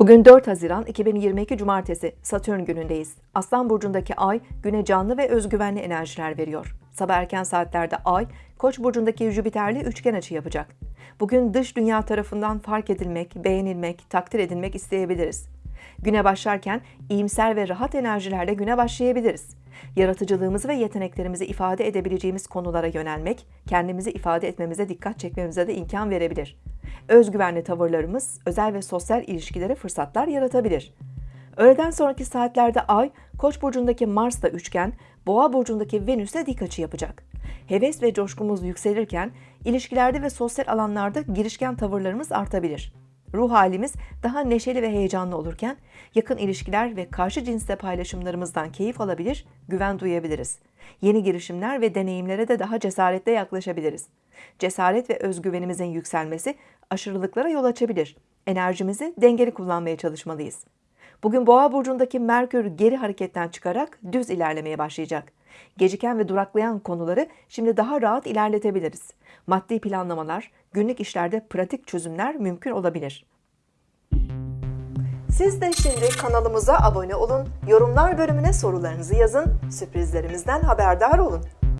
Bugün 4 Haziran 2022 Cumartesi Satürn günündeyiz. Aslan burcundaki ay güne canlı ve özgüvenli enerjiler veriyor. Sabah erken saatlerde ay Koç burcundaki Jüpiter'le üçgen açı yapacak. Bugün dış dünya tarafından fark edilmek, beğenilmek, takdir edilmek isteyebiliriz. Güne başlarken iyimser ve rahat enerjilerle güne başlayabiliriz. Yaratıcılığımızı ve yeteneklerimizi ifade edebileceğimiz konulara yönelmek, kendimizi ifade etmemize dikkat çekmemize de imkan verebilir. Özgüvenli tavırlarımız özel ve sosyal ilişkilere fırsatlar yaratabilir. Öğleden sonraki saatlerde Ay, Koç burcundaki Mars'la üçgen, Boğa burcundaki Venüs'e dik açı yapacak. Heves ve coşkumuz yükselirken ilişkilerde ve sosyal alanlarda girişken tavırlarımız artabilir. Ruh halimiz daha neşeli ve heyecanlı olurken yakın ilişkiler ve karşı cinsle paylaşımlarımızdan keyif alabilir, güven duyabiliriz. Yeni girişimler ve deneyimlere de daha cesaretle yaklaşabiliriz. Cesaret ve özgüvenimizin yükselmesi aşırılıklara yol açabilir. Enerjimizi dengeli kullanmaya çalışmalıyız. Bugün Boğa burcundaki Merkür geri hareketten çıkarak düz ilerlemeye başlayacak. Geciken ve duraklayan konuları şimdi daha rahat ilerletebiliriz. Maddi planlamalar, günlük işlerde pratik çözümler mümkün olabilir. Siz de şimdi kanalımıza abone olun, yorumlar bölümüne sorularınızı yazın, sürprizlerimizden haberdar olun.